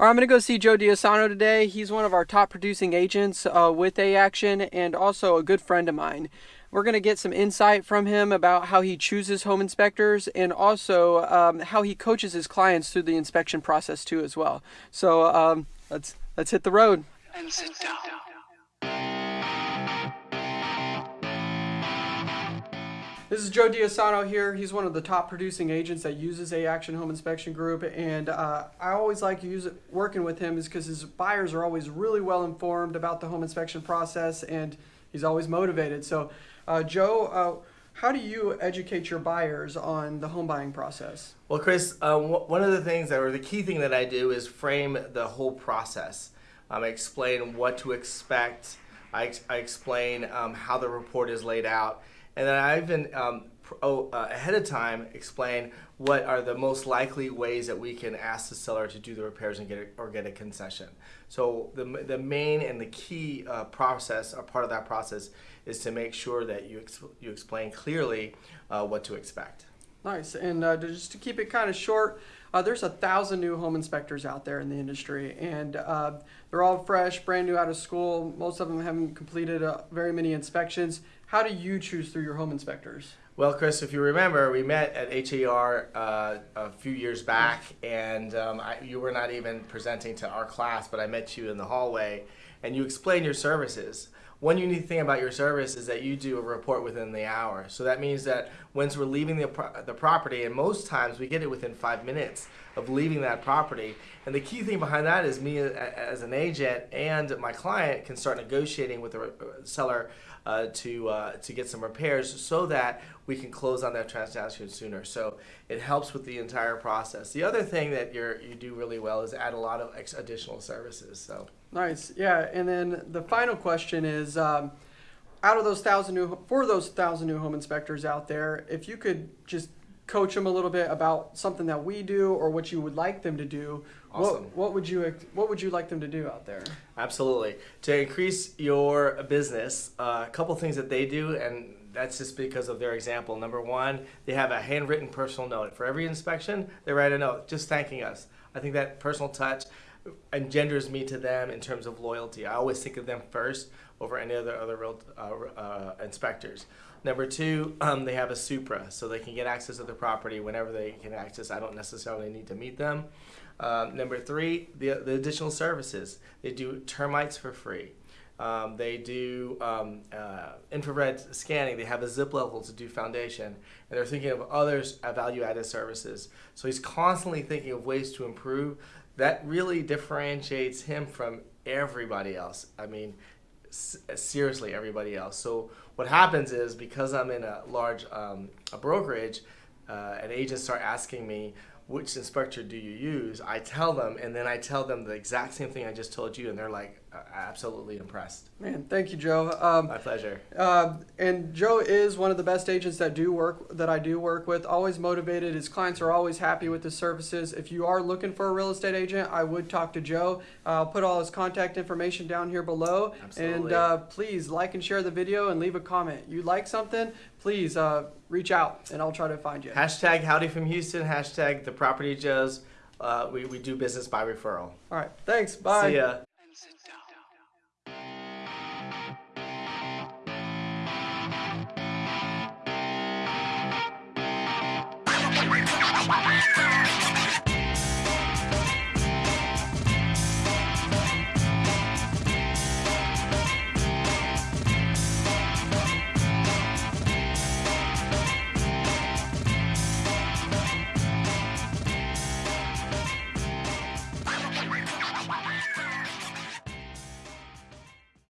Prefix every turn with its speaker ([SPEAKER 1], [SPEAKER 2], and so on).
[SPEAKER 1] Right, I'm going to go see Joe Diasano today. He's one of our top producing agents uh, with A Action and also a good friend of mine. We're going to get some insight from him about how he chooses home inspectors and also um, how he coaches his clients through the inspection process too as well. So um, let's let's hit the road. And sit down. This is Joe Diasano here. He's one of the top producing agents that uses A Action Home Inspection Group, and uh, I always like it, working with him is because his buyers are always really well informed about the home inspection process, and he's always motivated. So, uh, Joe, uh, how do you educate your buyers on the home buying process?
[SPEAKER 2] Well, Chris, uh, one of the things that, or the key thing that I do is frame the whole process. Um, I explain what to expect. I, I explain um, how the report is laid out and then I even um, oh, uh, ahead of time explain what are the most likely ways that we can ask the seller to do the repairs and get a, or get a concession. So the, the main and the key uh, process or part of that process is to make sure that you, ex you explain clearly uh, what to expect.
[SPEAKER 1] Nice. And uh, just to keep it kind of short, uh, there's a thousand new home inspectors out there in the industry, and uh, they're all fresh, brand new out of school. Most of them haven't completed uh, very many inspections. How do you choose through your home inspectors?
[SPEAKER 2] Well, Chris, if you remember, we met at HAR uh, a few years back, and um, I, you were not even presenting to our class, but I met you in the hallway, and you explained your services. One unique thing about your service is that you do a report within the hour. So that means that once we're leaving the, the property, and most times we get it within five minutes of leaving that property. And the key thing behind that is me as an agent and my client can start negotiating with the uh, seller uh, to uh, to get some repairs so that we can close on that transaction sooner. So it helps with the entire process. The other thing that you you do really well is add a lot of additional services. So.
[SPEAKER 1] Nice, yeah. And then the final question is, um, out of those thousand new for those thousand new home inspectors out there, if you could just coach them a little bit about something that we do or what you would like them to do, awesome. what what would you what would you like them to do out there?
[SPEAKER 2] Absolutely, to increase your business, uh, a couple things that they do and. That's just because of their example. Number one, they have a handwritten personal note. For every inspection, they write a note just thanking us. I think that personal touch engenders me to them in terms of loyalty. I always think of them first over any other other real, uh, uh, inspectors. Number two, um, they have a Supra, so they can get access to the property whenever they can access. I don't necessarily need to meet them. Um, number three, the, the additional services. They do termites for free. Um, they do um, uh, infrared scanning. They have a zip level to do foundation. And they're thinking of other value-added services. So he's constantly thinking of ways to improve that really differentiates him from everybody else. I mean, seriously, everybody else. So what happens is because I'm in a large um, a brokerage, uh, and agents start asking me, which inspector do you use? I tell them, and then I tell them the exact same thing I just told you, and they're like uh, absolutely impressed.
[SPEAKER 1] Man, thank you, Joe. Um,
[SPEAKER 2] My pleasure.
[SPEAKER 1] Uh, and Joe is one of the best agents that do work that I do work with. Always motivated. His clients are always happy with his services. If you are looking for a real estate agent, I would talk to Joe. I'll put all his contact information down here below.
[SPEAKER 2] Absolutely.
[SPEAKER 1] And uh, please like and share the video and leave a comment. You like something? Please uh, reach out and I'll try to find you.
[SPEAKER 2] Hashtag Howdy from Houston. Hashtag the Property Joes. Uh, we, we do business by referral.
[SPEAKER 1] All right. Thanks. Bye.
[SPEAKER 2] See ya. Ready.